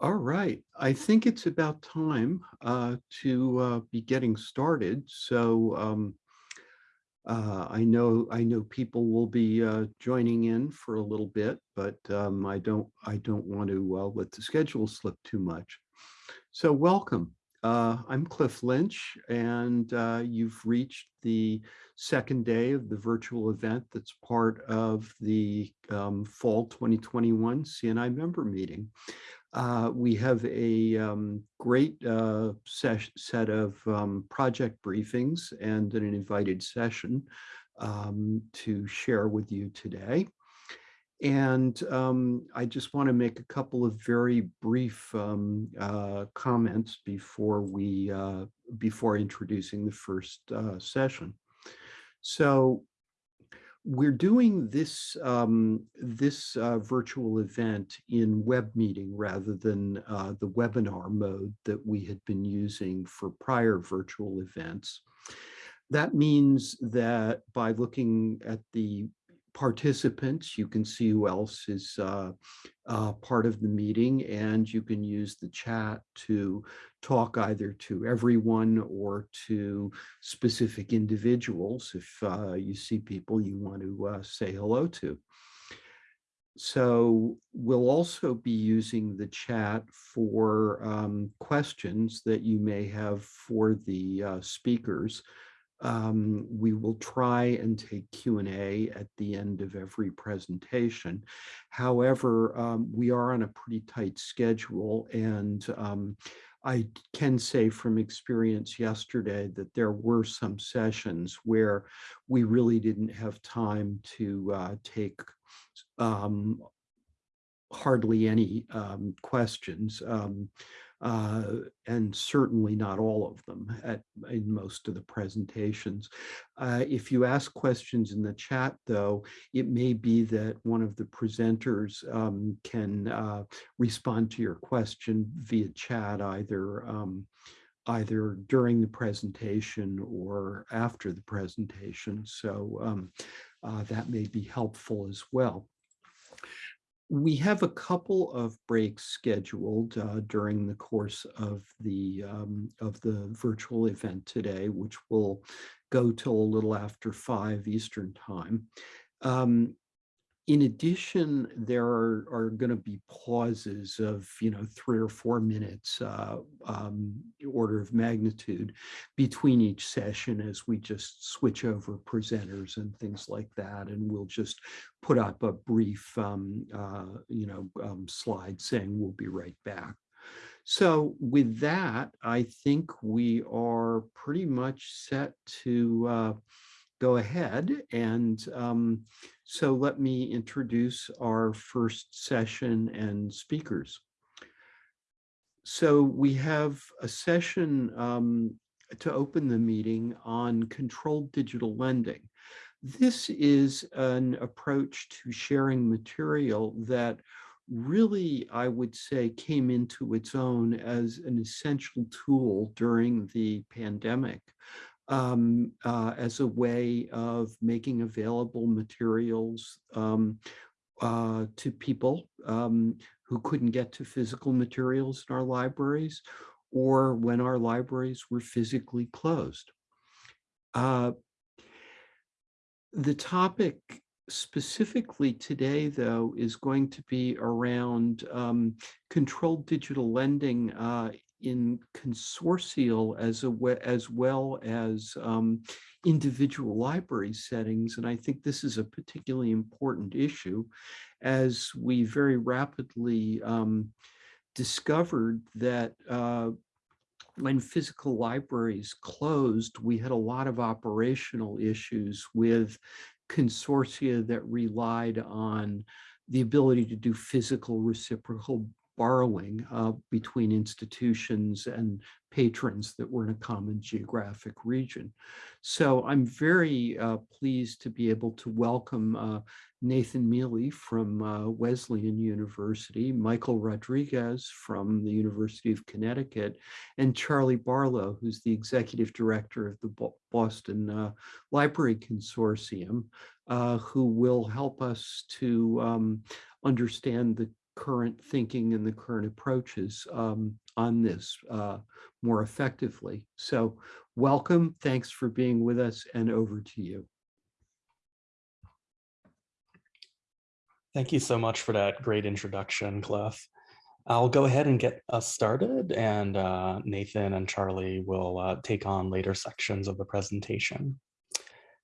All right, I think it's about time uh, to uh, be getting started. So um, uh, I know I know people will be uh, joining in for a little bit, but um, I don't I don't want to uh, let the schedule slip too much. So welcome. Uh, I'm Cliff Lynch, and you've reached the second day of the virtual event that's part of the um, Fall 2021 CNI member meeting. Uh, we have a um, great uh, set of um, project briefings and an invited session um, to share with you today. And um, I just want to make a couple of very brief um, uh, comments before we uh, before introducing the first uh, session. So we're doing this um, this uh, virtual event in web meeting rather than uh, the webinar mode that we had been using for prior virtual events. That means that by looking at the participants. You can see who else is uh, uh, part of the meeting and you can use the chat to talk either to everyone or to specific individuals if uh, you see people you want to uh, say hello to. So we'll also be using the chat for um, questions that you may have for the uh, speakers um, we will try and take Q&A at the end of every presentation. However, um, we are on a pretty tight schedule and um, I can say from experience yesterday that there were some sessions where we really didn't have time to uh, take um, hardly any um, questions. Uh, and certainly not all of them at, in most of the presentations. Uh, if you ask questions in the chat, though, it may be that one of the presenters um, can uh, respond to your question via chat, either um, either during the presentation or after the presentation. So um, uh, that may be helpful as well. We have a couple of breaks scheduled uh, during the course of the um, of the virtual event today, which will go till a little after five Eastern time. Um, in addition, there are, are going to be pauses of, you know, three or four minutes uh, um, order of magnitude between each session as we just switch over presenters and things like that. And we'll just put up a brief, um, uh, you know, um, slide saying we'll be right back. So with that, I think we are pretty much set to uh, go ahead. And um, so let me introduce our first session and speakers. So we have a session um, to open the meeting on controlled digital lending. This is an approach to sharing material that really, I would say, came into its own as an essential tool during the pandemic um, uh, as a way of making available materials um, uh, to people um, who couldn't get to physical materials in our libraries or when our libraries were physically closed. Uh, the topic specifically today, though, is going to be around um, controlled digital lending uh, in consortial as, a, as well as um, individual library settings. And I think this is a particularly important issue as we very rapidly um, discovered that uh, when physical libraries closed, we had a lot of operational issues with consortia that relied on the ability to do physical reciprocal borrowing uh, between institutions and patrons that were in a common geographic region. So I'm very uh, pleased to be able to welcome uh, Nathan Mealey from uh, Wesleyan University, Michael Rodriguez from the University of Connecticut, and Charlie Barlow, who's the executive director of the Boston uh, Library Consortium, uh, who will help us to um, understand the current thinking and the current approaches um, on this uh, more effectively. So welcome, thanks for being with us and over to you. Thank you so much for that great introduction, Cliff. I'll go ahead and get us started and uh, Nathan and Charlie will uh, take on later sections of the presentation.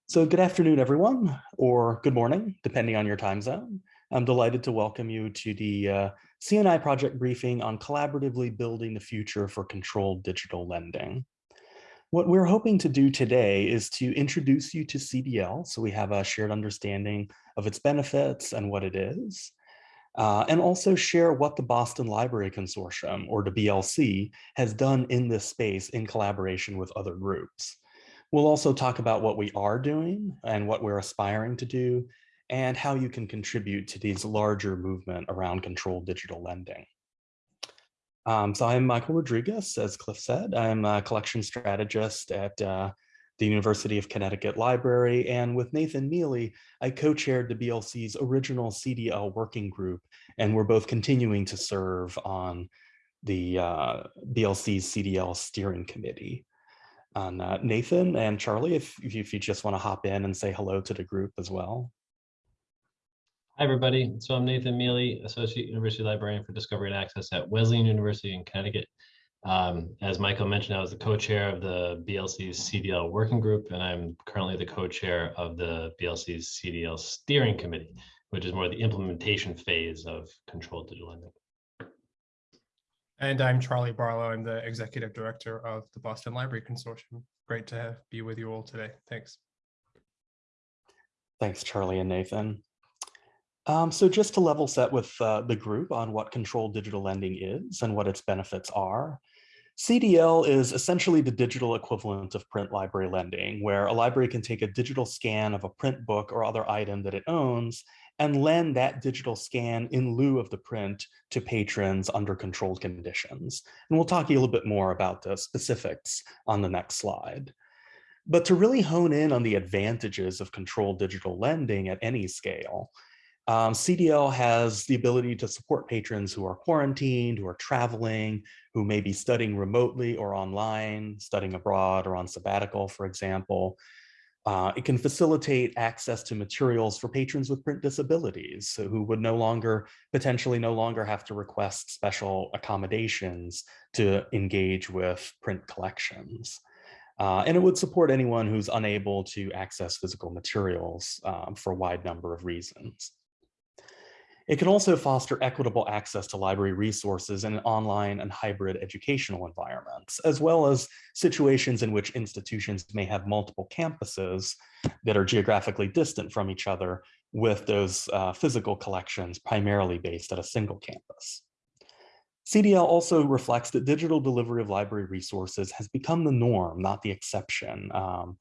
So good afternoon, everyone, or good morning, depending on your time zone. I'm delighted to welcome you to the uh, CNI project briefing on collaboratively building the future for controlled digital lending. What we're hoping to do today is to introduce you to CDL so we have a shared understanding of its benefits and what it is, uh, and also share what the Boston Library Consortium, or the BLC, has done in this space in collaboration with other groups. We'll also talk about what we are doing and what we're aspiring to do, and how you can contribute to these larger movement around controlled digital lending. Um, so I'm Michael Rodriguez, as Cliff said. I'm a collection strategist at uh, the University of Connecticut Library, and with Nathan Mealey, I co-chaired the BLC's original CDL working group, and we're both continuing to serve on the uh, BLC's CDL steering committee. And uh, Nathan and Charlie, if, if you just want to hop in and say hello to the group as well. Hi, everybody. So I'm Nathan Mealey, Associate University Librarian for Discovery and Access at Wesleyan University in Connecticut. Um, as Michael mentioned, I was the co-chair of the BLC's CDL Working Group, and I'm currently the co-chair of the BLC's CDL Steering Committee, which is more the implementation phase of controlled digital lending. And I'm Charlie Barlow. I'm the Executive Director of the Boston Library Consortium. Great to be with you all today. Thanks. Thanks, Charlie and Nathan. Um, so just to level set with uh, the group on what controlled digital lending is and what its benefits are, CDL is essentially the digital equivalent of print library lending, where a library can take a digital scan of a print book or other item that it owns and lend that digital scan in lieu of the print to patrons under controlled conditions. And we'll talk a little bit more about the specifics on the next slide. But to really hone in on the advantages of controlled digital lending at any scale, um, CDL has the ability to support patrons who are quarantined, who are traveling, who may be studying remotely or online, studying abroad or on sabbatical, for example. Uh, it can facilitate access to materials for patrons with print disabilities who would no longer, potentially no longer have to request special accommodations to engage with print collections. Uh, and it would support anyone who's unable to access physical materials um, for a wide number of reasons. It can also foster equitable access to library resources in online and hybrid educational environments, as well as situations in which institutions may have multiple campuses that are geographically distant from each other with those uh, physical collections primarily based at a single campus. CDL also reflects that digital delivery of library resources has become the norm, not the exception. Um,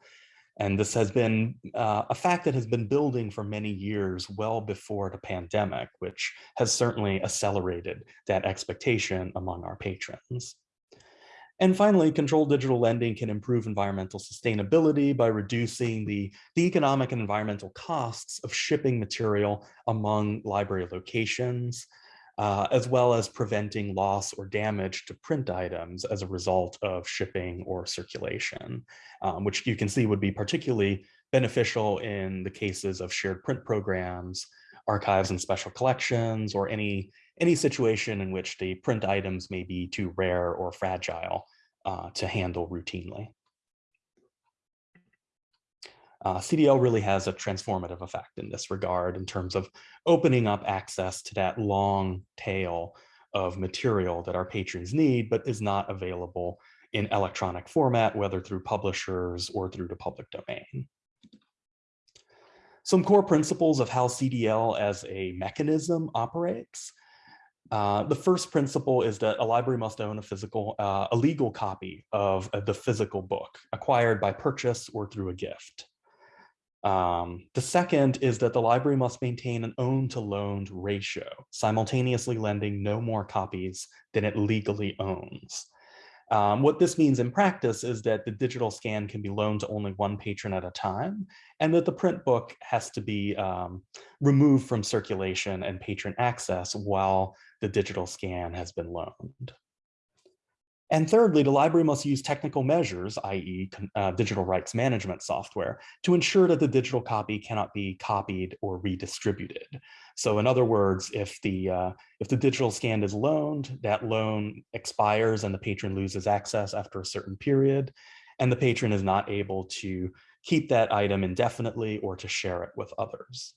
and this has been uh, a fact that has been building for many years well before the pandemic, which has certainly accelerated that expectation among our patrons. And finally, controlled digital lending can improve environmental sustainability by reducing the, the economic and environmental costs of shipping material among library locations, uh, as well as preventing loss or damage to print items as a result of shipping or circulation, um, which you can see would be particularly beneficial in the cases of shared print programs, archives and special collections, or any, any situation in which the print items may be too rare or fragile uh, to handle routinely. Uh, CDL really has a transformative effect in this regard in terms of opening up access to that long tail of material that our patrons need, but is not available in electronic format, whether through publishers or through the public domain. Some core principles of how CDL as a mechanism operates. Uh, the first principle is that a library must own a physical, uh, a legal copy of uh, the physical book acquired by purchase or through a gift. Um, the second is that the library must maintain an owned to loaned ratio, simultaneously lending no more copies than it legally owns. Um, what this means in practice is that the digital scan can be loaned to only one patron at a time, and that the print book has to be um, removed from circulation and patron access while the digital scan has been loaned. And thirdly, the library must use technical measures, i.e. Uh, digital rights management software, to ensure that the digital copy cannot be copied or redistributed. So in other words, if the, uh, if the digital scan is loaned, that loan expires and the patron loses access after a certain period, and the patron is not able to keep that item indefinitely or to share it with others.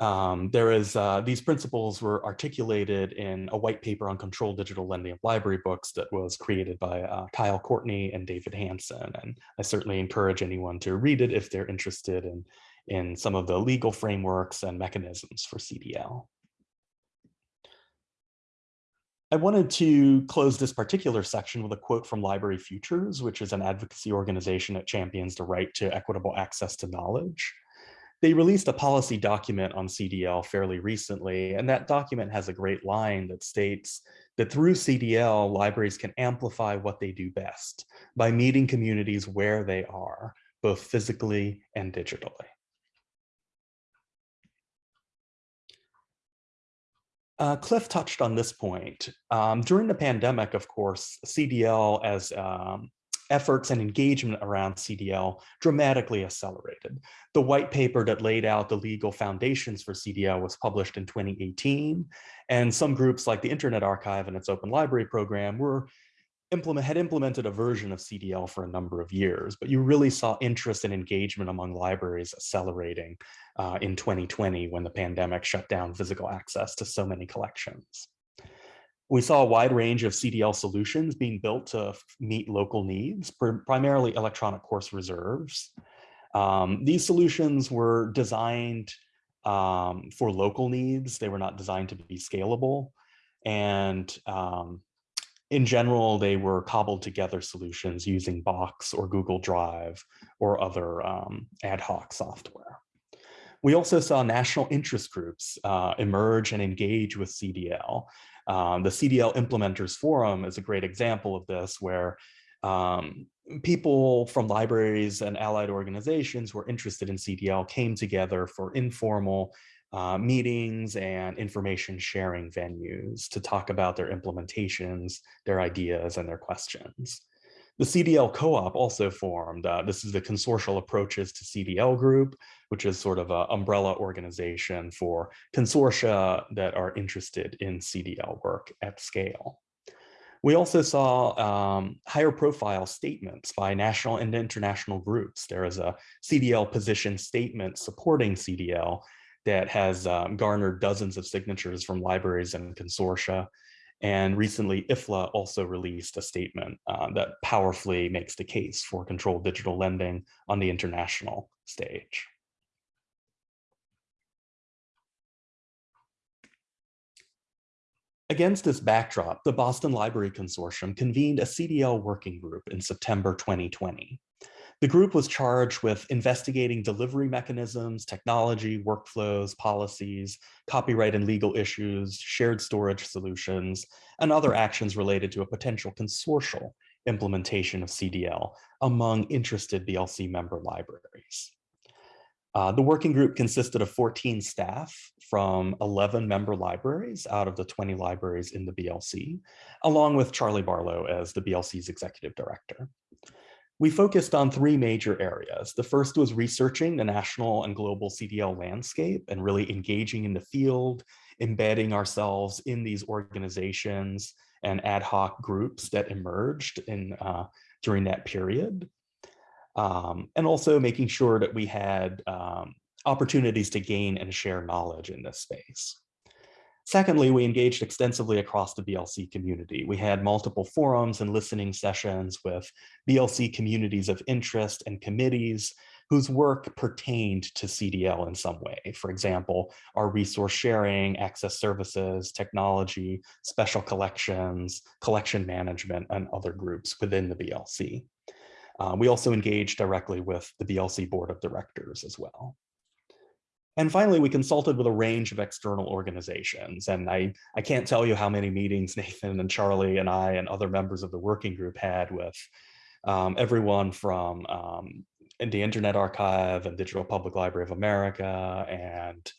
Um, there is, uh, these principles were articulated in a white paper on controlled digital lending of library books that was created by uh, Kyle Courtney and David Hansen. And I certainly encourage anyone to read it if they're interested in, in some of the legal frameworks and mechanisms for CDL. I wanted to close this particular section with a quote from Library Futures, which is an advocacy organization that champions the right to equitable access to knowledge they released a policy document on CDL fairly recently, and that document has a great line that states that through CDL, libraries can amplify what they do best by meeting communities where they are, both physically and digitally. Uh, Cliff touched on this point. Um, during the pandemic, of course, CDL as um, efforts and engagement around CDL dramatically accelerated. The white paper that laid out the legal foundations for CDL was published in 2018, and some groups like the Internet Archive and its open library program were implement, had implemented a version of CDL for a number of years, but you really saw interest and engagement among libraries accelerating uh, in 2020 when the pandemic shut down physical access to so many collections. We saw a wide range of CDL solutions being built to meet local needs, primarily electronic course reserves. Um, these solutions were designed um, for local needs. They were not designed to be scalable. And um, in general, they were cobbled together solutions using Box or Google Drive or other um, ad hoc software. We also saw national interest groups uh, emerge and engage with CDL. Um, the CDL Implementers Forum is a great example of this, where um, people from libraries and allied organizations who are interested in CDL came together for informal uh, meetings and information sharing venues to talk about their implementations, their ideas, and their questions. The CDL co-op also formed. Uh, this is the Consortial Approaches to CDL group, which is sort of an umbrella organization for consortia that are interested in CDL work at scale. We also saw um, higher profile statements by national and international groups. There is a CDL position statement supporting CDL that has um, garnered dozens of signatures from libraries and consortia. And recently, IFLA also released a statement uh, that powerfully makes the case for controlled digital lending on the international stage. Against this backdrop, the Boston Library Consortium convened a CDL working group in September 2020. The group was charged with investigating delivery mechanisms, technology, workflows, policies, copyright and legal issues, shared storage solutions, and other actions related to a potential consortial implementation of CDL among interested BLC member libraries. Uh, the working group consisted of 14 staff from 11 member libraries out of the 20 libraries in the BLC, along with Charlie Barlow as the BLC's executive director. We focused on three major areas. The first was researching the national and global CDL landscape and really engaging in the field, embedding ourselves in these organizations and ad hoc groups that emerged in uh, during that period. Um, and also making sure that we had um, opportunities to gain and share knowledge in this space. Secondly, we engaged extensively across the BLC community. We had multiple forums and listening sessions with BLC communities of interest and committees whose work pertained to CDL in some way. For example, our resource sharing, access services, technology, special collections, collection management, and other groups within the BLC. Uh, we also engaged directly with the BLC board of directors as well. And finally, we consulted with a range of external organizations. And I, I can't tell you how many meetings Nathan and Charlie and I and other members of the working group had with um, everyone from um, the Internet Archive and Digital Public Library of America and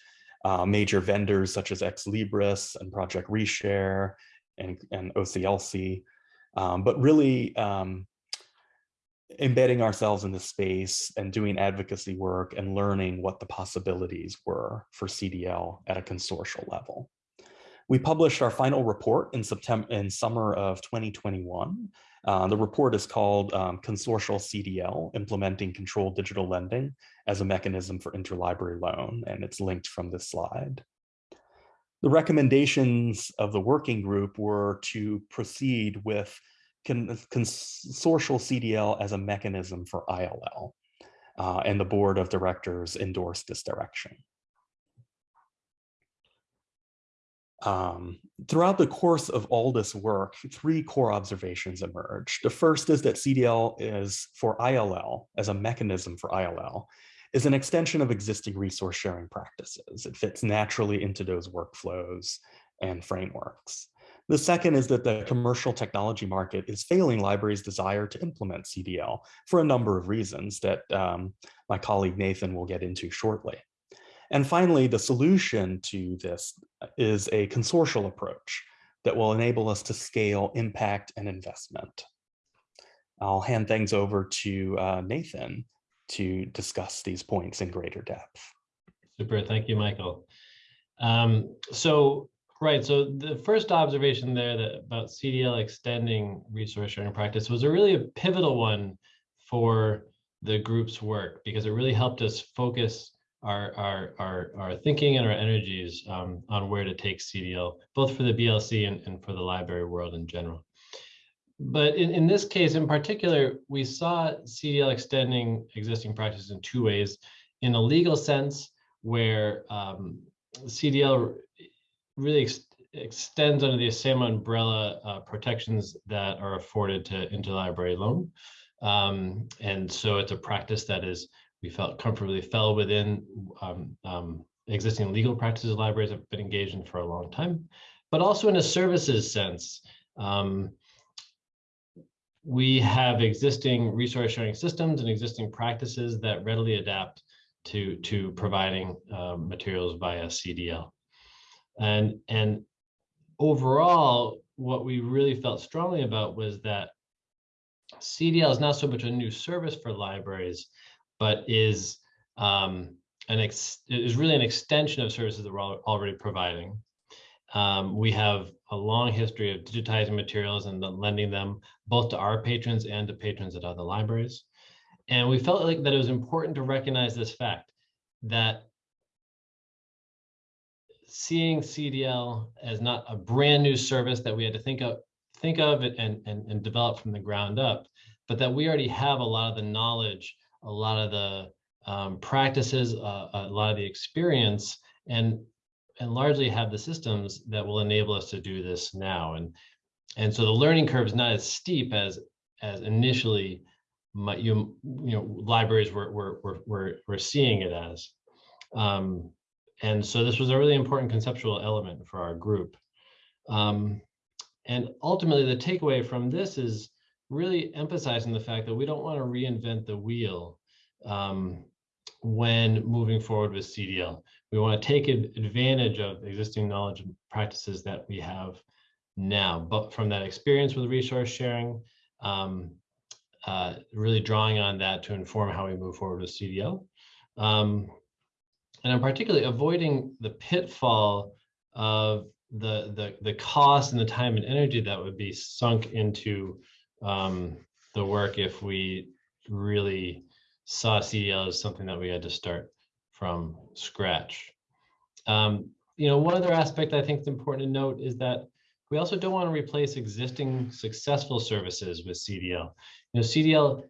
uh, major vendors such as Ex Libris and Project Reshare and, and OCLC. Um, but really, um, embedding ourselves in the space and doing advocacy work and learning what the possibilities were for CDL at a consortial level. We published our final report in September in summer of 2021. Uh, the report is called um, Consortial CDL, Implementing Controlled Digital Lending as a Mechanism for Interlibrary Loan, and it's linked from this slide. The recommendations of the working group were to proceed with consortial CDL as a mechanism for ILL. Uh, and the board of directors endorsed this direction. Um, throughout the course of all this work, three core observations emerged. The first is that CDL is for ILL as a mechanism for ILL is an extension of existing resource sharing practices. It fits naturally into those workflows and frameworks. The second is that the commercial technology market is failing libraries' desire to implement CDL for a number of reasons that um, my colleague Nathan will get into shortly. And finally, the solution to this is a consortial approach that will enable us to scale impact and investment. I'll hand things over to uh, Nathan to discuss these points in greater depth. Super, thank you, Michael. Um, so Right. So the first observation there that about CDL extending resource sharing practice was a really a pivotal one for the group's work because it really helped us focus our our our, our thinking and our energies um, on where to take CDL, both for the BLC and, and for the library world in general. But in, in this case in particular, we saw CDL extending existing practices in two ways. In a legal sense, where um, CDL really ex extends under the same umbrella uh, protections that are afforded to interlibrary loan. Um, and so it's a practice that is, we felt comfortably fell within um, um, existing legal practices libraries have been engaged in for a long time, but also in a services sense. Um, we have existing resource sharing systems and existing practices that readily adapt to, to providing uh, materials via CDL. And, and overall, what we really felt strongly about was that CDL is not so much a new service for libraries, but is um, an ex is really an extension of services that we're already providing. Um, we have a long history of digitizing materials and lending them both to our patrons and to patrons at other libraries. And we felt like that it was important to recognize this fact that seeing CDL as not a brand new service that we had to think of, think of and, and, and develop from the ground up, but that we already have a lot of the knowledge, a lot of the um, practices, uh, a lot of the experience, and and largely have the systems that will enable us to do this now. And and so the learning curve is not as steep as as initially my, you you know libraries were were were were, were seeing it as. Um, and so this was a really important conceptual element for our group. Um, and ultimately, the takeaway from this is really emphasizing the fact that we don't want to reinvent the wheel um, when moving forward with CDL. We want to take advantage of existing knowledge and practices that we have now, but from that experience with resource sharing, um, uh, really drawing on that to inform how we move forward with CDL. Um, and I'm particularly avoiding the pitfall of the the the cost and the time and energy that would be sunk into um, the work if we really saw CDL as something that we had to start from scratch. Um, you know, one other aspect I think is important to note is that we also don't want to replace existing successful services with CDL. You know, CDL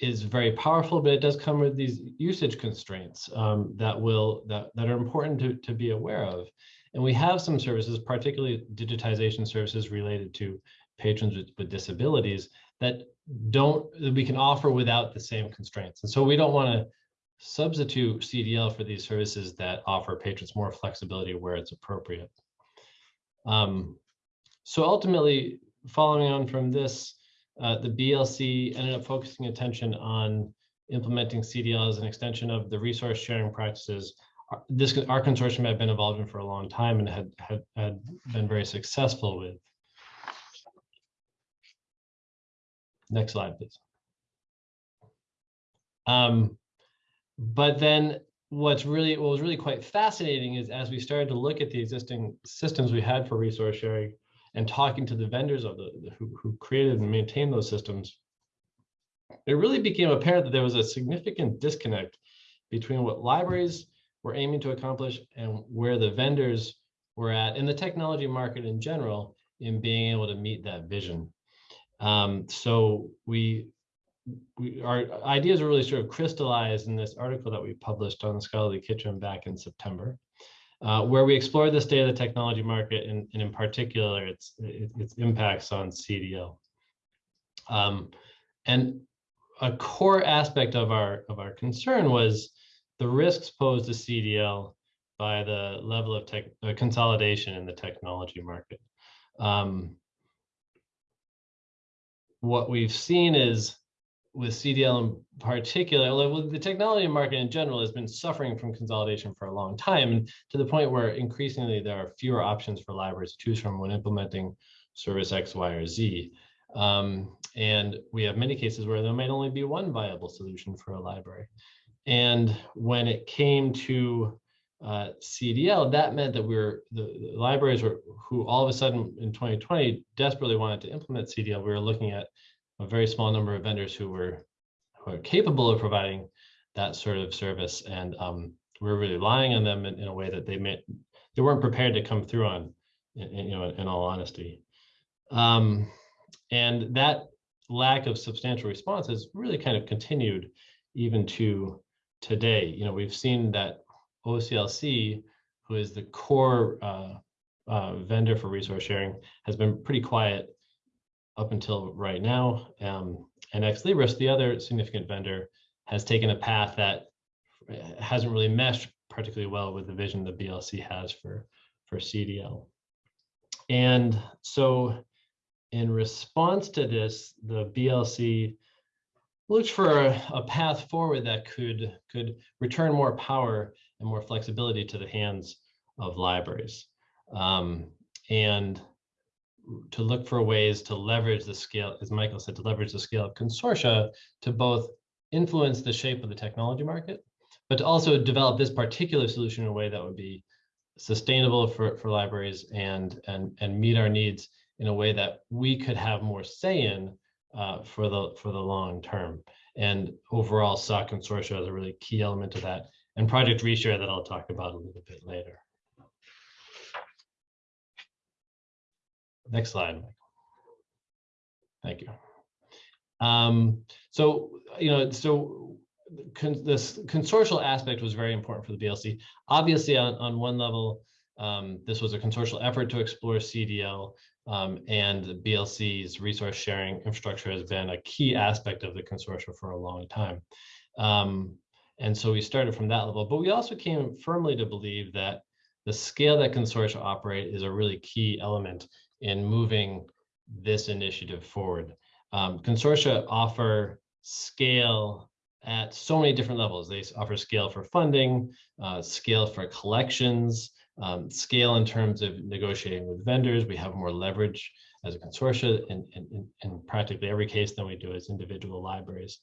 is very powerful, but it does come with these usage constraints um, that will that, that are important to, to be aware of. And we have some services, particularly digitization services related to patrons with, with disabilities that don't that we can offer without the same constraints. And so we don't want to substitute CDL for these services that offer patrons more flexibility where it's appropriate. Um, so ultimately, following on from this, uh, the BLC ended up focusing attention on implementing CDL as an extension of the resource sharing practices. Our- This, our consortium had been involved in for a long time and had, had, had been very successful with. Next slide, please. Um, but then what's really, what was really quite fascinating is as we started to look at the existing systems we had for resource sharing and talking to the vendors of the, who, who created and maintained those systems, it really became apparent that there was a significant disconnect between what libraries were aiming to accomplish and where the vendors were at in the technology market in general in being able to meet that vision. Um, so we, we, our ideas are really sort of crystallized in this article that we published on the Scholarly Kitchen back in September, uh, where we explore the state of the technology market and, and in particular its, its, impacts on CDL. Um, and a core aspect of our of our concern was the risks posed to CDL by the level of tech uh, consolidation in the technology market. Um, what we've seen is with CDL in particular, well, the technology market in general has been suffering from consolidation for a long time, and to the point where increasingly there are fewer options for libraries to choose from when implementing service X, Y, or Z. Um, and we have many cases where there might only be one viable solution for a library. And when it came to uh, CDL, that meant that we were the, the, libraries were who all of a sudden in 2020 desperately wanted to implement CDL. We were looking at a very small number of vendors who were who are capable of providing that sort of service, and um, we were really relying on them in, in, a way that they may they weren't prepared to come through on. In, in, you know, in all honesty, um, and that lack of substantial response has really kind of continued even to today. You know, we've seen that OCLC, who is the core uh, uh, vendor for resource sharing, has been pretty quiet up until right now. Um, and Ex Libris, the other significant vendor, has taken a path that hasn't really meshed particularly well with the vision the BLC has for, for CDL. And so in response to this, the BLC looked for a, a, path forward that could could return more power and more flexibility to the hands of libraries um, and to look for ways to leverage the scale as michael said to leverage the scale of consortia to both influence the shape of the technology market but to also develop this particular solution in a way that would be sustainable for, for libraries and and and meet our needs in a way that we could have more say in uh, for the for the long term. And overall, saw consortia as a really key element of that, and Project Reshare that I'll talk about a little bit later. Next slide. Michael. Thank you. Um, so you know, so con this consortial aspect was very important for the BLC. Obviously, on on one level, um, this was a consortial effort to explore CDL um, and the BLC's resource sharing infrastructure has been a key aspect of the consortium for a long time. Um, and so we started from that level, but we also came firmly to believe that the scale that consortia operate is a really key element in moving this initiative forward. Um, consortia offer scale at so many different levels. They offer scale for funding, uh, scale for collections, um, scale in terms of negotiating with vendors. We have more leverage as a consortia in, in, in practically every case than we do as individual libraries.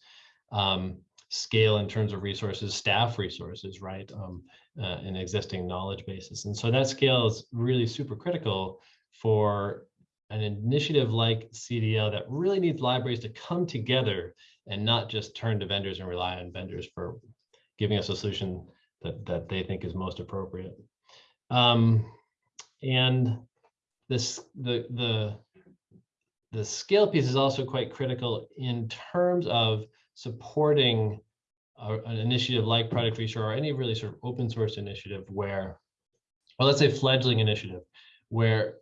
Um, scale in terms of resources, staff resources, right, um, uh, existing knowledge basis. And so that scale is really super critical for an initiative like CDL that really needs libraries to come together and not just turn to vendors and rely on vendors for giving us a solution that, that they think is most appropriate. Um, and this the the the scale piece is also quite critical in terms of supporting a, an initiative like Project Reshare or any really sort of open source initiative where, well, let's say fledgling initiative, where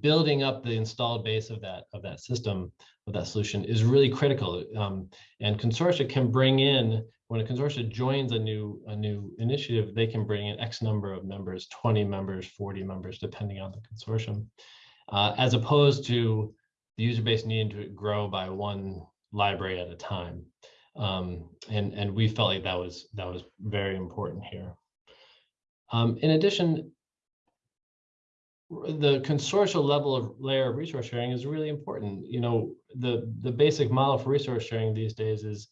building up the installed base of that of that system of that solution is really critical. Um, and consortia can bring in when a consortia joins a new a new initiative, they can bring in X number of members, 20 members, 40 members, depending on the consortium, uh, as opposed to the user base needing to grow by one library at a time. Um, and, and we felt like that was that was very important here. Um, in addition, the consortial level of layer of resource sharing is really important. You know, the, the basic model for resource sharing these days is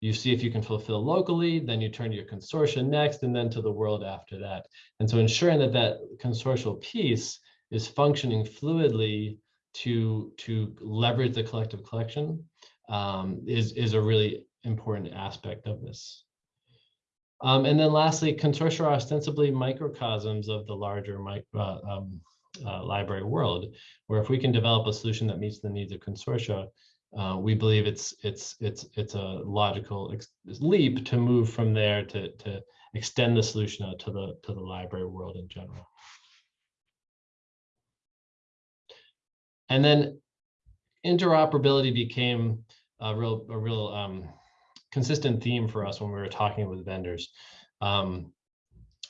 you see if you can fulfill locally, then you turn to your consortia next, and then to the world after that. And so ensuring that that consortial piece is functioning fluidly to, to leverage the collective collection um, is, is a really important aspect of this. Um, and then lastly, consortia are ostensibly microcosms of the larger uh, um, uh, library world, where if we can develop a solution that meets the needs of consortia, uh, we believe it's it's it's it's a logical leap to move from there to to extend the solution out to the to the library world in general. And then interoperability became a real a real um, consistent theme for us when we were talking with vendors. Um,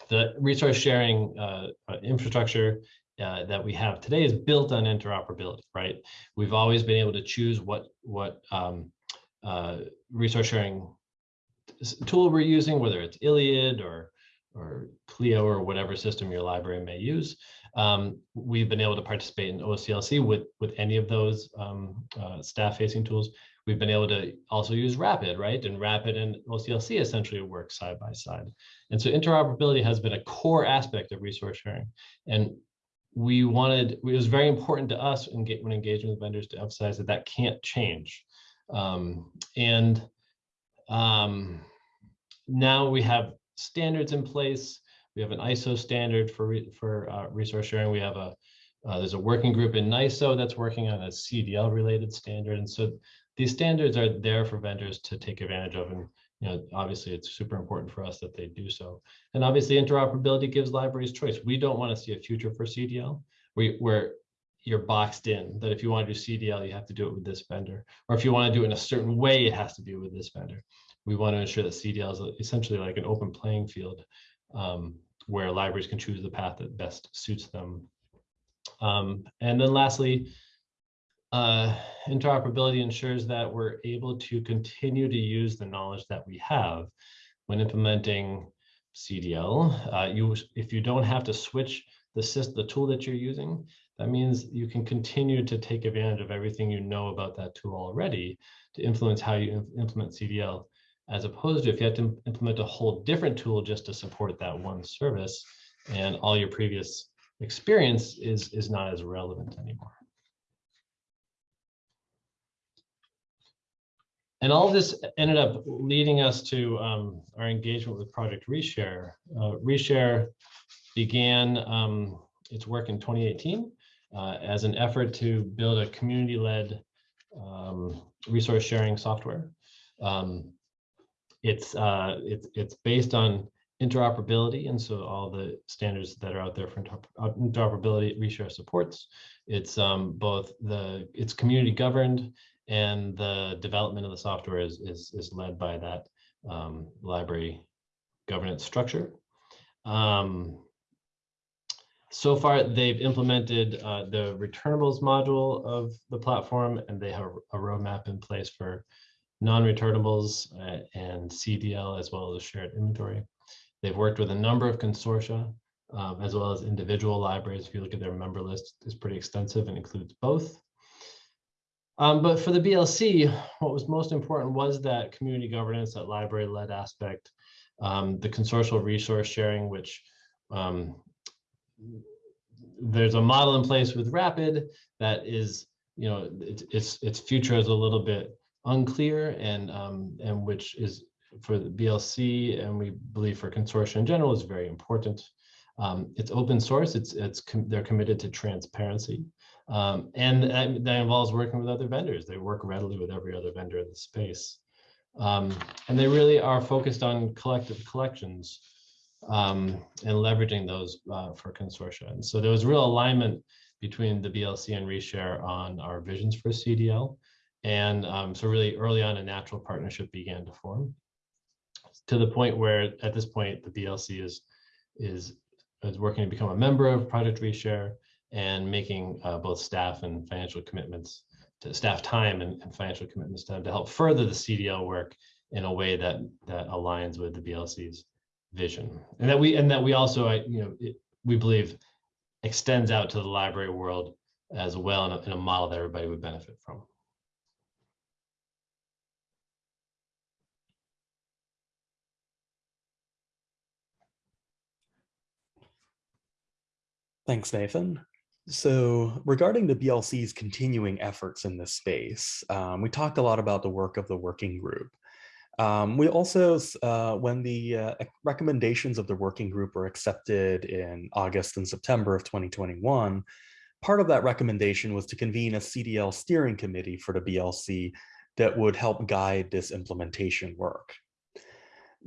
the resource sharing uh, uh, infrastructure uh, that we have today is built on interoperability, right? We've always been able to choose what what um, uh, resource sharing tool we're using, whether it's ILLiad or or Clio or whatever system your library may use. Um, we've been able to participate in OCLC with with any of those um, uh, staff-facing tools. We've been able to also use Rapid, right? And Rapid and OCLC essentially work side by side. And so interoperability has been a core aspect of resource sharing. And we wanted, it was very important to us when engaging with vendors to emphasize that that can't change. Um, and um, now we have standards in place. We have an ISO standard for, re, for uh, resource sharing. We have a, uh, there's a working group in NISO that's working on a CDL related standard. And so these standards are there for vendors to take advantage of. And you know, obviously it's super important for us that they do so. And obviously interoperability gives libraries choice. We don't want to see a future for CDL where you're boxed in that if you want to do CDL, you have to do it with this vendor. Or if you want to do it in a certain way, it has to be with this vendor. We want to ensure that CDL is essentially like an open playing field um, where libraries can choose the path that best suits them. Um, and then lastly, uh, interoperability ensures that we're able to continue to use the knowledge that we have when implementing CDL. Uh, you, if you don't have to switch the system, the tool that you're using, that means you can continue to take advantage of everything you know about that tool already to influence how you implement CDL, as opposed to if you have to implement a whole different tool just to support that one service and all your previous experience is, is not as relevant anymore. And all this ended up leading us to um, our engagement with Project Reshare. Uh, Reshare began um, its work in 2018 uh, as an effort to build a community-led um, resource sharing software. Um, it's, uh, it's, it's based on interoperability, and so all the standards that are out there for interoperability Reshare supports. It's um, both the, it's community governed and the development of the software is, is, is led by that um, library governance structure. Um, so far, they've implemented uh, the returnables module of the platform, and they have a roadmap in place for non-returnables uh, and CDL, as well as shared inventory. They've worked with a number of consortia, um, as well as individual libraries. If you look at their member list, it's pretty extensive and includes both. Um, but for the BLC, what was most important was that community governance, that library-led aspect, um, the consortial resource sharing, which um, there's a model in place with Rapid that is, you know, it, its its future is a little bit unclear, and um, and which is for the BLC, and we believe for consortia in general is very important. Um, it's open source. It's it's com they're committed to transparency. Um, and that, that, involves working with other vendors. They work readily with every other vendor in the space. Um, and they really are focused on collective collections um, and leveraging those uh, for consortia. And so there was real alignment between the BLC and Reshare on our visions for CDL. And um, so really early on, a natural partnership began to form. to the point where at this point, the BLC is, is, is working to become a member of Project Reshare and making uh, both staff and financial commitments to staff time and, and financial commitments to, to help further the CDL work in a way that that aligns with the BLC's vision, and that we and that we also, I you know, it, we believe extends out to the library world as well in a, in a model that everybody would benefit from. Thanks, Nathan. So regarding the BLC's continuing efforts in this space, um, we talked a lot about the work of the working group. Um, we also, uh, when the uh, recommendations of the working group were accepted in August and September of 2021, part of that recommendation was to convene a CDL steering committee for the BLC that would help guide this implementation work.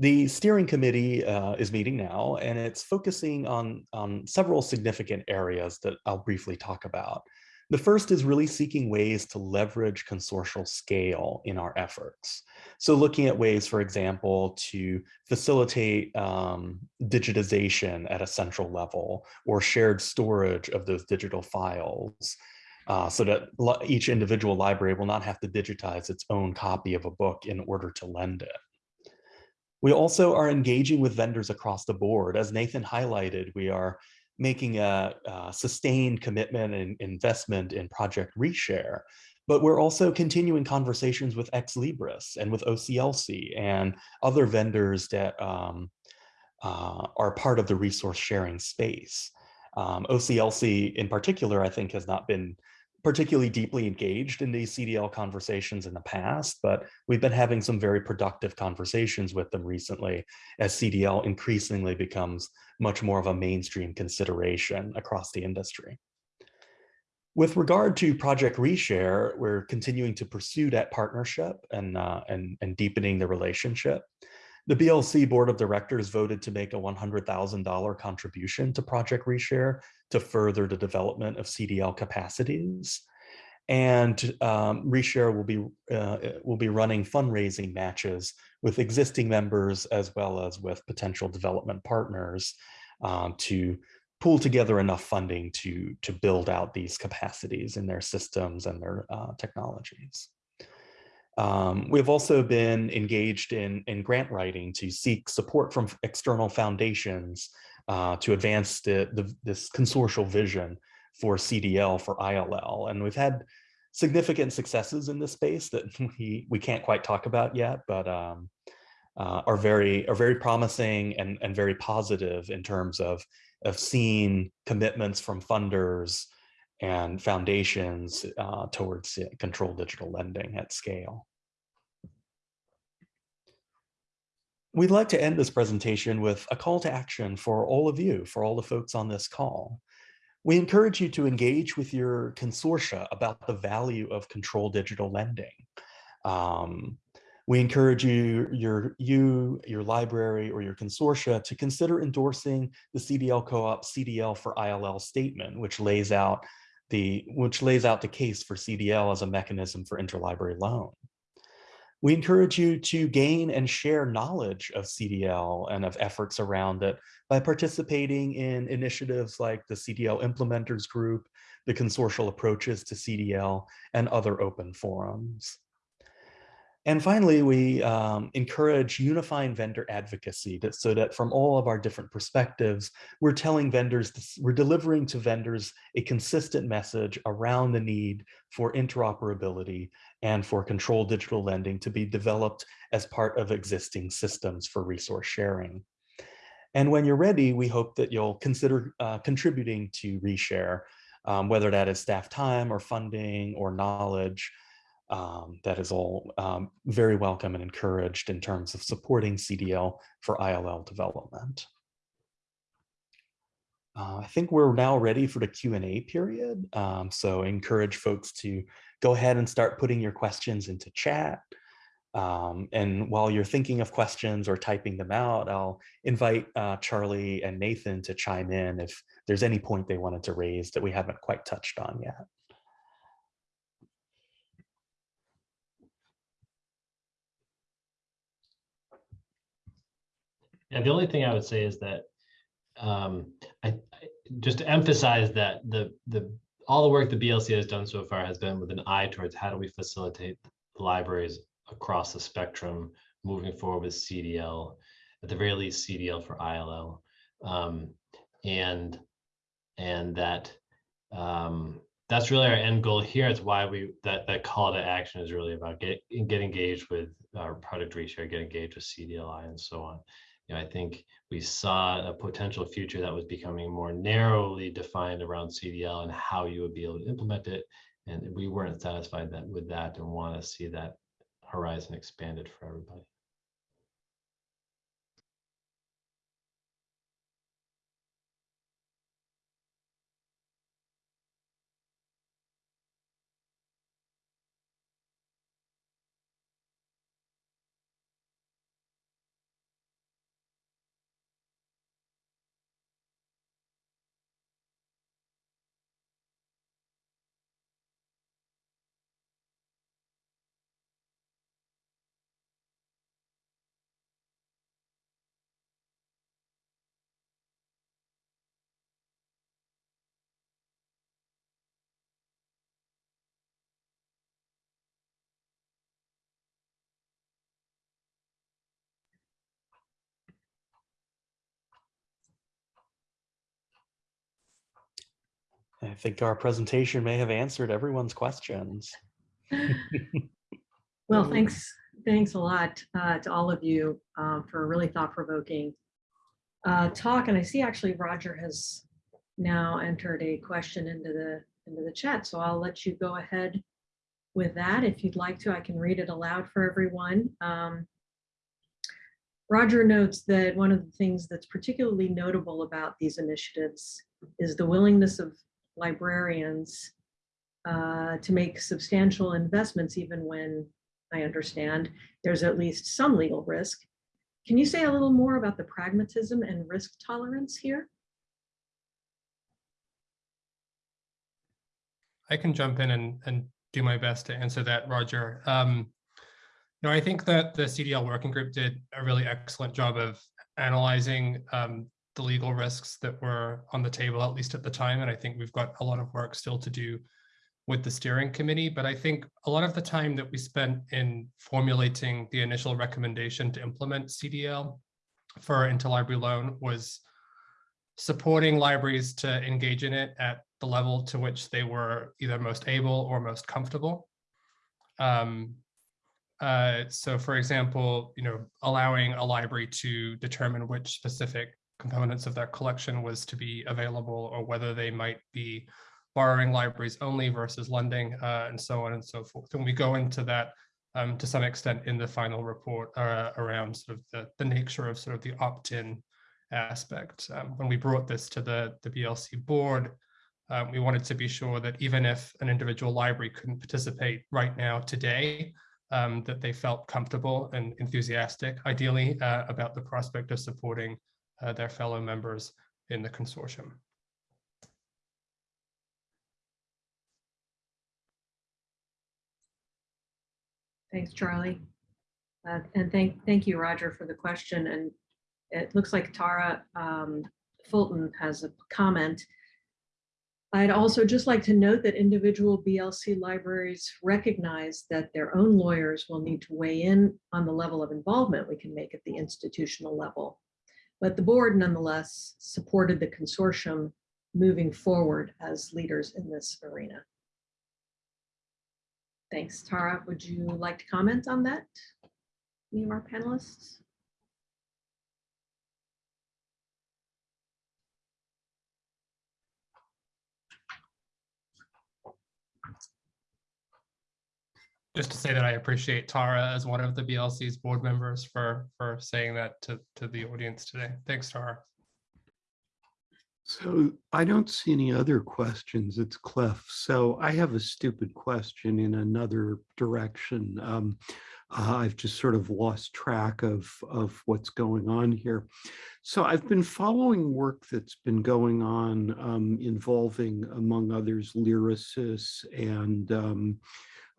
The steering committee uh, is meeting now, and it's focusing on, on several significant areas that I'll briefly talk about. The first is really seeking ways to leverage consortial scale in our efforts. So looking at ways, for example, to facilitate um, digitization at a central level or shared storage of those digital files uh, so that each individual library will not have to digitize its own copy of a book in order to lend it. We also are engaging with vendors across the board. As Nathan highlighted, we are making a, a sustained commitment and investment in Project Reshare, but we're also continuing conversations with Ex Libris and with OCLC and other vendors that um, uh, are part of the resource sharing space. Um, OCLC in particular, I think has not been particularly deeply engaged in these CDL conversations in the past, but we've been having some very productive conversations with them recently as CDL increasingly becomes much more of a mainstream consideration across the industry. With regard to Project Reshare, we're continuing to pursue that partnership and, uh, and, and deepening the relationship. The BLC Board of Directors voted to make a $100,000 contribution to Project Reshare to further the development of CDL capacities. And um, Reshare will be, uh, will be running fundraising matches with existing members as well as with potential development partners um, to pull together enough funding to, to build out these capacities in their systems and their uh, technologies. Um, we've also been engaged in, in grant writing to seek support from external foundations uh, to advance the, the, this consortial vision for CDL for ILL. And we've had significant successes in this space that we, we can't quite talk about yet, but um, uh, are very are very promising and, and very positive in terms of, of seeing commitments from funders and foundations uh, towards controlled digital lending at scale. We'd like to end this presentation with a call to action for all of you, for all the folks on this call. We encourage you to engage with your consortia about the value of controlled digital lending. Um, we encourage you, your, you, your library or your consortia to consider endorsing the CDL Co-op CDL for ILL statement, which lays out the which lays out the case for CDL as a mechanism for interlibrary loan. We encourage you to gain and share knowledge of CDL and of efforts around it by participating in initiatives like the CDL Implementers Group, the Consortial Approaches to CDL, and other open forums. And finally, we um, encourage unifying vendor advocacy that, so that from all of our different perspectives, we're telling vendors, this, we're delivering to vendors a consistent message around the need for interoperability and for controlled digital lending to be developed as part of existing systems for resource sharing. And when you're ready, we hope that you'll consider uh, contributing to Reshare, um, whether that is staff time or funding or knowledge, um, that is all um, very welcome and encouraged in terms of supporting CDL for ILL development. Uh, I think we're now ready for the Q&A period. Um, so encourage folks to go ahead and start putting your questions into chat. Um, and while you're thinking of questions or typing them out, I'll invite uh, Charlie and Nathan to chime in if there's any point they wanted to raise that we haven't quite touched on yet. Yeah, the only thing I would say is that um, I, I just to emphasize that the the all the work the BLC has done so far has been with an eye towards how do we facilitate libraries across the spectrum moving forward with CDL, at the very least CDL for ILL. Um, and and that um, that's really our end goal here. It's why we that that call to action is really about get get engaged with our product reshare, get engaged with CDLI and so on. You know, I think we saw a potential future that was becoming more narrowly defined around CDL and how you would be able to implement it. And we weren't satisfied that with that and want to see that horizon expanded for everybody. I think our presentation may have answered everyone's questions. Well, thanks, thanks a lot uh, to all of you uh, for a really thought-provoking uh, talk. And I see actually Roger has now entered a question into the, into the chat. So I'll let you go ahead with that. If you'd like to, I can read it aloud for everyone. Um, Roger notes that one of the things that's particularly notable about these initiatives is the willingness of librarians uh, to make substantial investments even when I understand there's at least some legal risk. Can you say a little more about the pragmatism and risk tolerance here? I can jump in and, and do my best to answer that, Roger. Um, no, I think that the CDL working group did a really excellent job of analyzing um, the legal risks that were on the table, at least at the time. And I think we've got a lot of work still to do with the steering committee. But I think a lot of the time that we spent in formulating the initial recommendation to implement CDL for interlibrary loan was supporting libraries to engage in it at the level to which they were either most able or most comfortable. Um, uh, so for example, you know, allowing a library to determine which specific components of their collection was to be available or whether they might be borrowing libraries only versus lending uh, and so on and so forth. And we go into that um, to some extent in the final report uh, around sort of the, the nature of sort of the opt-in aspect. Um, when we brought this to the, the BLC board, um, we wanted to be sure that even if an individual library couldn't participate right now today, um, that they felt comfortable and enthusiastic, ideally, uh, about the prospect of supporting uh, their fellow members in the consortium. Thanks, Charlie. Uh, and thank, thank you, Roger, for the question. And it looks like Tara um, Fulton has a comment. I'd also just like to note that individual BLC libraries recognize that their own lawyers will need to weigh in on the level of involvement we can make at the institutional level. But the board nonetheless supported the consortium moving forward as leaders in this arena. Thanks. Tara, would you like to comment on that? Any of our panelists? Just to say that I appreciate Tara as one of the BLC's board members for, for saying that to, to the audience today. Thanks, Tara. So I don't see any other questions. It's Cliff. So I have a stupid question in another direction. Um, uh, I've just sort of lost track of, of what's going on here. So I've been following work that's been going on um, involving, among others, Lyrasis and um,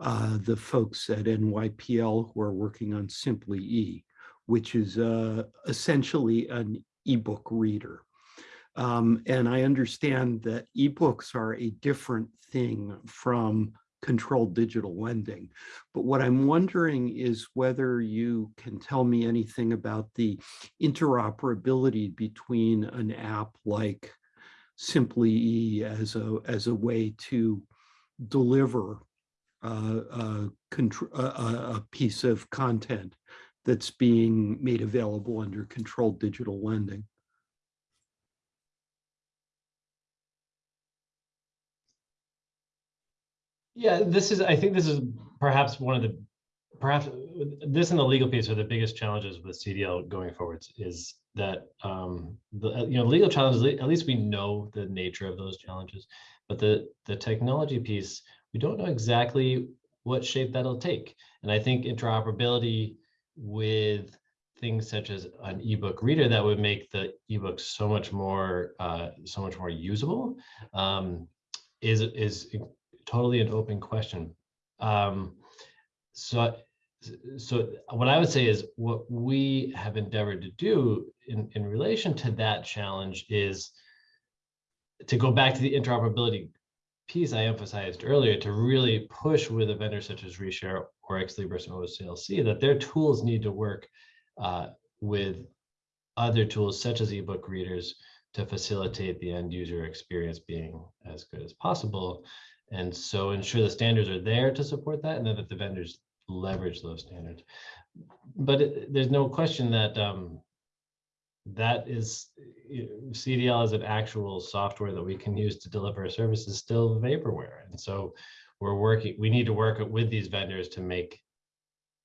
uh, the folks at NYPL who are working on Simply E. which is uh, essentially an ebook reader. Um, and I understand that ebooks are a different thing from controlled digital lending. But what I'm wondering is whether you can tell me anything about the interoperability between an app like Simply E as a, as a way to deliver a, a, piece of content that's being made available under controlled digital lending. Yeah, this is, I think this is perhaps one of the, perhaps this and the legal piece are the biggest challenges with CDL going forwards is that, um, the, you know, legal challenges, at least we know the nature of those challenges. But the, the technology piece, we don't know exactly what shape that'll take. And I think interoperability with things such as an ebook reader that would make the ebook so much more, uh, so much more usable um, is, is totally an open question. Um, so, so what I would say is what we have endeavored to do in, in relation to that challenge is to go back to the interoperability piece I emphasized earlier to really push with a vendor such as Reshare or Ex Libris or OCLC that their tools need to work uh, with other tools such as ebook readers to facilitate the end user experience being as good as possible. And so ensure the standards are there to support that and then that the vendors leverage those standards. But it, there's no question that um, that is CDL as an actual software that we can use to deliver a service is still vaporware. And so we're working, we need to work with these vendors to make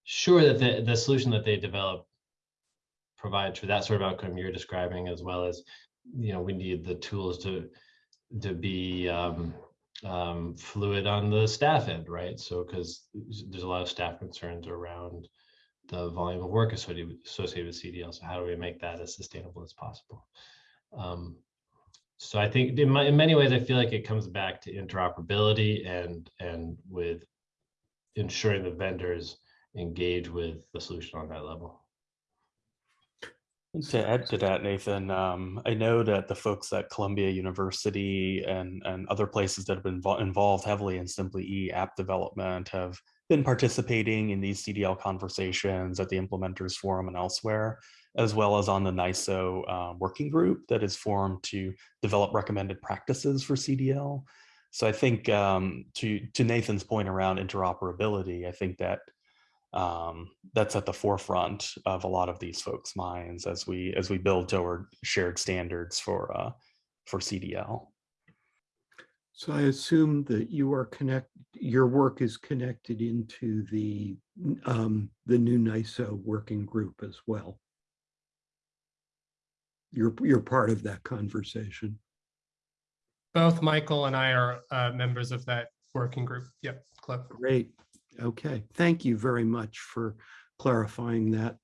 sure that the, the solution that they develop provides for that sort of outcome you're describing, as well as, you know, we need the tools to to be um, um, fluid on the staff end, right? So, because there's a lot of staff concerns around the volume of work associated, with CDL. So how do we make that as sustainable as possible? Um, so I think in, my, in many ways, I feel like it comes back to interoperability and and with ensuring the vendors engage with the solution on that level. To add to that, Nathan, um, I know that the folks at Columbia University and, and other places that have been involved heavily in Simply E app development have been participating in these CDL conversations at the Implementers Forum and elsewhere, as well as on the NISO uh, working group that is formed to develop recommended practices for CDL. So I think um, to, to Nathan's point around interoperability, I think that um, that's at the forefront of a lot of these folks' minds as we as we build toward shared standards for uh, for CDL. So I assume that you are connect, your work is connected into the, um, the new NISO working group as well. You're, you're part of that conversation. Both Michael and I are uh, members of that working group. Yep, Cliff. Great. Okay. Thank you very much for clarifying that.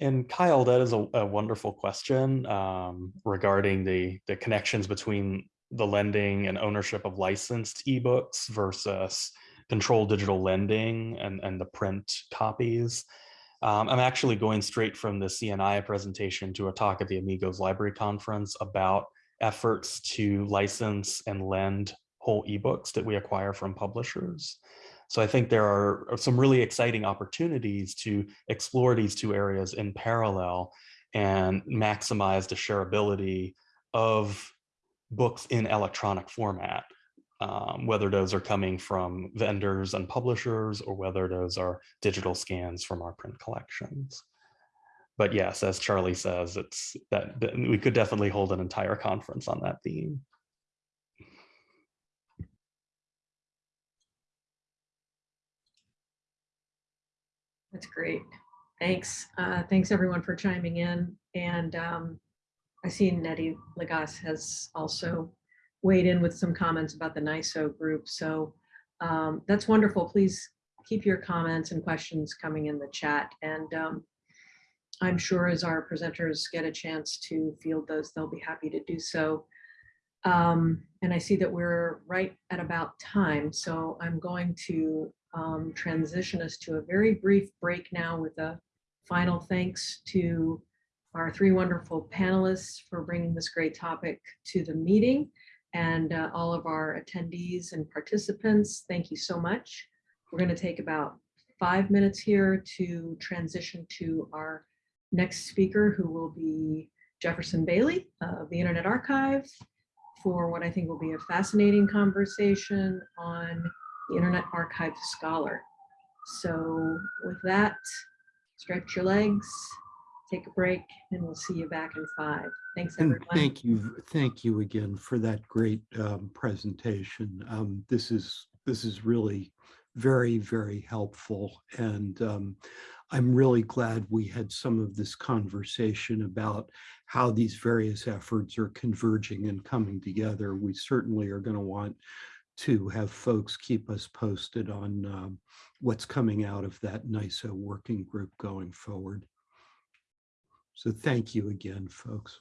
And Kyle, that is a, a wonderful question um, regarding the the connections between the lending and ownership of licensed ebooks versus controlled digital lending and, and the print copies. Um, I'm actually going straight from the CNI presentation to a talk at the Amigos Library Conference about efforts to license and lend whole ebooks that we acquire from publishers. So I think there are some really exciting opportunities to explore these two areas in parallel and maximize the shareability of books in electronic format, um, whether those are coming from vendors and publishers or whether those are digital scans from our print collections. But yes, as Charlie says, it's that, that we could definitely hold an entire conference on that theme. That's great. Thanks. Uh, thanks everyone for chiming in. And um, I see Nettie Lagace has also weighed in with some comments about the NISO group. So um, that's wonderful. Please keep your comments and questions coming in the chat. And um, I'm sure as our presenters get a chance to field those, they'll be happy to do so. Um, and I see that we're right at about time, so I'm going to um, transition us to a very brief break now with a final thanks to our three wonderful panelists for bringing this great topic to the meeting and uh, all of our attendees and participants. Thank you so much. We're going to take about five minutes here to transition to our next speaker, who will be Jefferson Bailey of the Internet Archive for what I think will be a fascinating conversation on the Internet Archive Scholar. So with that, stretch your legs, take a break, and we'll see you back in five. Thanks, And everyone. thank you, thank you again for that great um, presentation. Um, This is, this is really very, very helpful. And um, I'm really glad we had some of this conversation about how these various efforts are converging and coming together. We certainly are going to want to have folks keep us posted on um, what's coming out of that NISO working group going forward. So thank you again, folks.